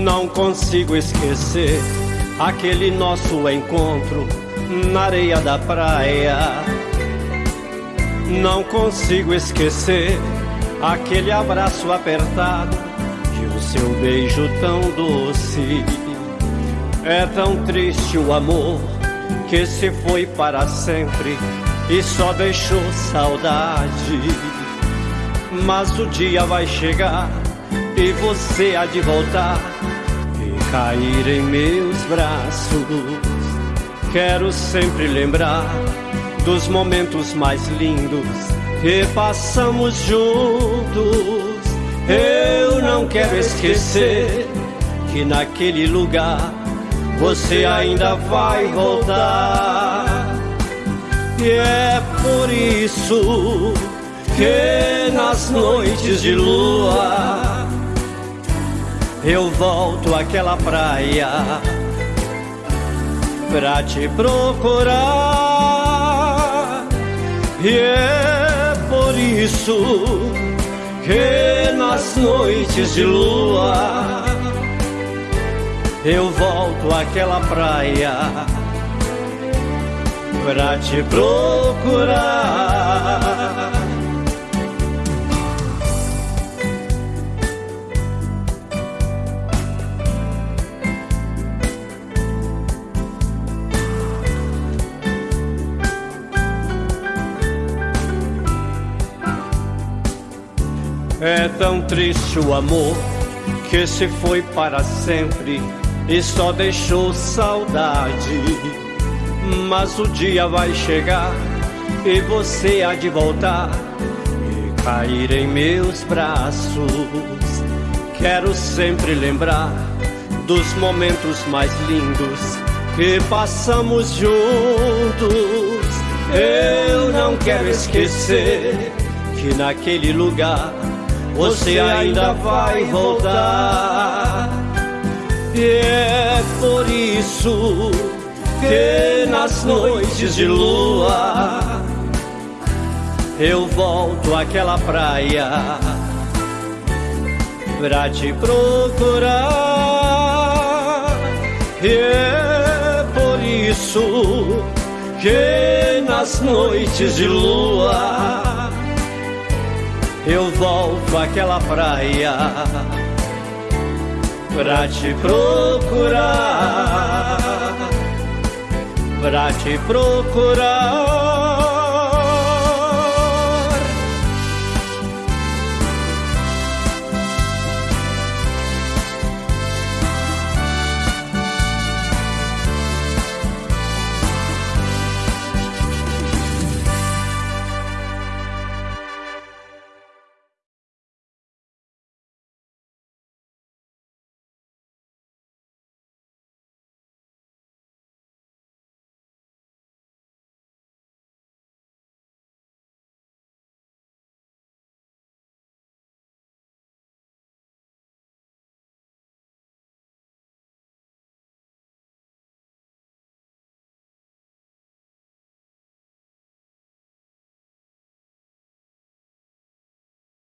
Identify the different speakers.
Speaker 1: Não consigo esquecer aquele nosso encontro na areia da praia. Não consigo esquecer aquele abraço apertado e o seu beijo tão doce. É tão triste o amor que se foi para sempre e só deixou saudade. Mas o dia vai chegar e você há de voltar cair em meus braços. Quero sempre lembrar dos momentos mais lindos que passamos juntos. Eu não quero esquecer que naquele lugar você ainda vai voltar. E é por isso que nas noites de lua eu volto àquela praia pra te procurar. E é por isso que nas noites de lua eu volto àquela praia pra te procurar. É tão triste o amor que se foi para sempre e só deixou saudade. Mas o dia vai chegar e você há de voltar e cair em meus braços. Quero sempre lembrar dos momentos mais lindos que passamos juntos. Eu não quero esquecer que naquele lugar você ainda vai voltar. E é por isso que nas noites de lua eu volto àquela praia pra te procurar. E é por isso que nas noites de lua eu volto àquela praia pra te procurar, pra te procurar.